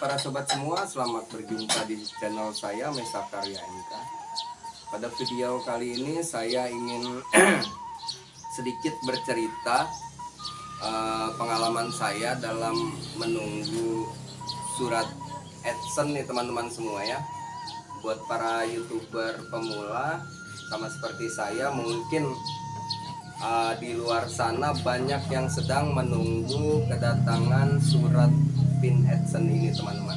para sobat semua, selamat berjumpa di channel saya Mesa Karya MK. Pada video kali ini saya ingin sedikit bercerita eh, pengalaman saya dalam menunggu surat adsense nih teman-teman semua ya. Buat para youtuber pemula sama seperti saya mungkin eh, di luar sana banyak yang sedang menunggu kedatangan surat pin adsense ini teman-teman.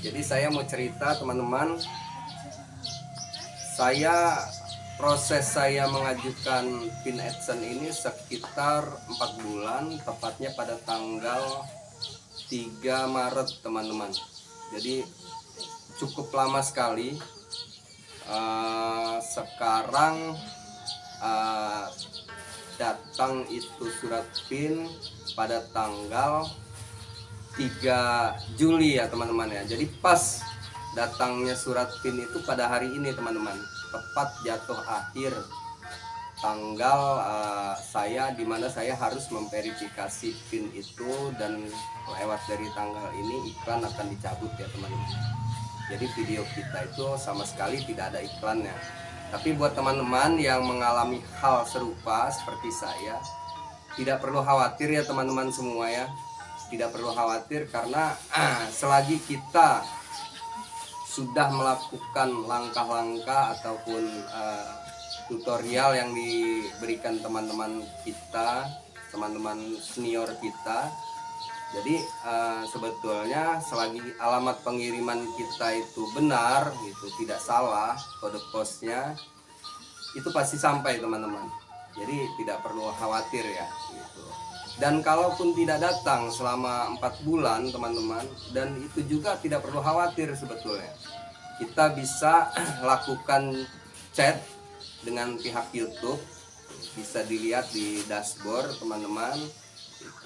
Jadi saya mau cerita teman-teman. Saya proses saya mengajukan pin adsense ini sekitar empat bulan tepatnya pada tanggal 3 Maret teman-teman. Jadi cukup lama sekali. Eh, sekarang eh, datang itu surat pin pada tanggal 3 Juli ya teman-teman ya. Jadi pas datangnya surat PIN itu pada hari ini teman-teman. Tepat jatuh akhir tanggal uh, saya di mana saya harus memverifikasi PIN itu dan lewat dari tanggal ini iklan akan dicabut ya teman-teman. Jadi video kita itu sama sekali tidak ada iklannya. Tapi buat teman-teman yang mengalami hal serupa seperti saya tidak perlu khawatir ya teman-teman semua ya tidak perlu khawatir karena ah, selagi kita sudah melakukan langkah-langkah ataupun uh, tutorial yang diberikan teman-teman kita, teman-teman senior kita. Jadi uh, sebetulnya selagi alamat pengiriman kita itu benar, itu tidak salah kode posnya, itu pasti sampai teman-teman. Jadi tidak perlu khawatir ya. Gitu. Dan kalaupun tidak datang selama empat bulan teman-teman dan itu juga tidak perlu khawatir sebetulnya. Kita bisa lakukan chat dengan pihak YouTube. Bisa dilihat di dashboard teman-teman.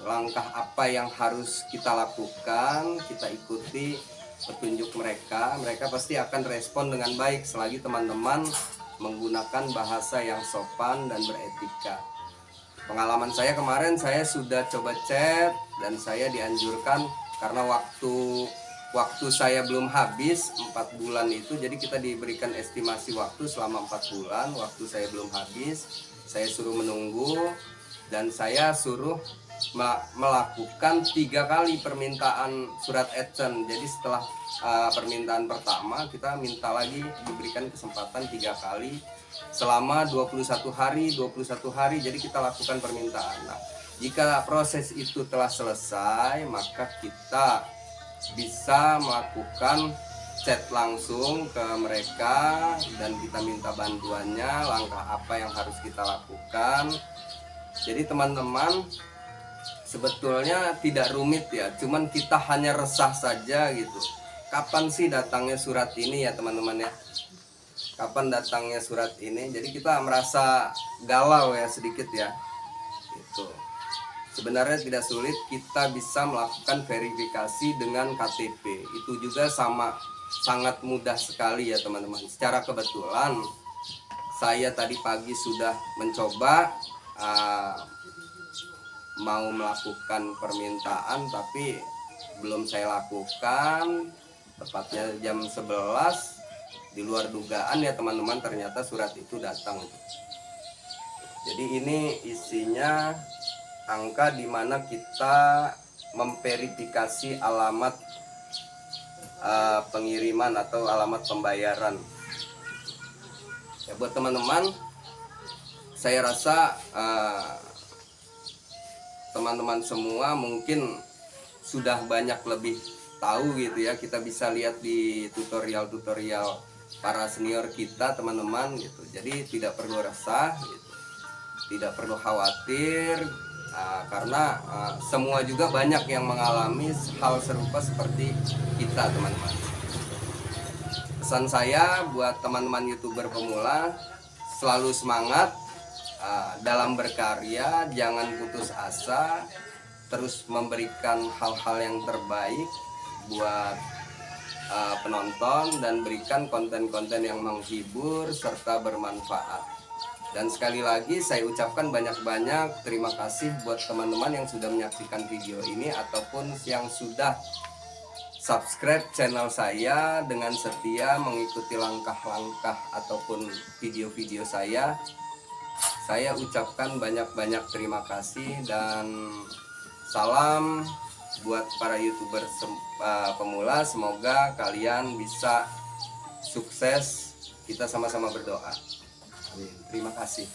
Langkah apa yang harus kita lakukan kita ikuti petunjuk mereka. Mereka pasti akan respon dengan baik selagi teman-teman menggunakan bahasa yang sopan dan beretika. Pengalaman saya kemarin saya sudah coba chat dan saya dianjurkan karena waktu waktu saya belum habis empat bulan itu jadi kita diberikan estimasi waktu selama empat bulan waktu saya belum habis saya suruh menunggu dan saya suruh melakukan tiga kali permintaan surat adsense. Jadi setelah uh, permintaan pertama kita minta lagi diberikan kesempatan tiga kali selama 21 hari 21 hari. Jadi kita lakukan permintaan. Nah, jika proses itu telah selesai maka kita bisa melakukan chat langsung ke mereka dan kita minta bantuannya langkah apa yang harus kita lakukan. Jadi teman-teman sebetulnya tidak rumit ya cuman kita hanya resah saja gitu. Kapan sih datangnya surat ini ya teman-teman ya? Kapan datangnya surat ini? Jadi kita merasa galau ya sedikit ya. Itu sebenarnya tidak sulit kita bisa melakukan verifikasi dengan KTP itu juga sama sangat mudah sekali ya teman-teman. Secara kebetulan saya tadi pagi sudah mencoba uh, mau melakukan permintaan tapi belum saya lakukan. Tepatnya jam 11 di luar dugaan ya teman-teman ternyata surat itu datang. Jadi ini isinya angka di mana kita memverifikasi alamat uh, pengiriman atau alamat pembayaran. Ya buat teman-teman saya rasa uh, teman-teman semua mungkin sudah banyak lebih tahu gitu ya. Kita bisa lihat di tutorial-tutorial para senior kita teman-teman gitu. Jadi tidak perlu resah gitu. Tidak perlu khawatir uh, karena uh, semua juga banyak yang mengalami hal serupa seperti kita teman-teman. Pesan saya buat teman-teman youtuber pemula selalu semangat uh, dalam berkarya jangan putus asa terus memberikan hal-hal yang terbaik buat uh, penonton dan berikan konten-konten yang menghibur serta bermanfaat. Dan sekali lagi saya ucapkan banyak-banyak terima kasih buat teman-teman yang sudah menyaksikan video ini ataupun yang sudah subscribe channel saya dengan setia mengikuti langkah-langkah ataupun video-video saya. Saya ucapkan banyak-banyak terima kasih dan salam buat para youtuber uh, pemula. Semoga kalian bisa sukses. Kita sama-sama berdoa. Terima kasih.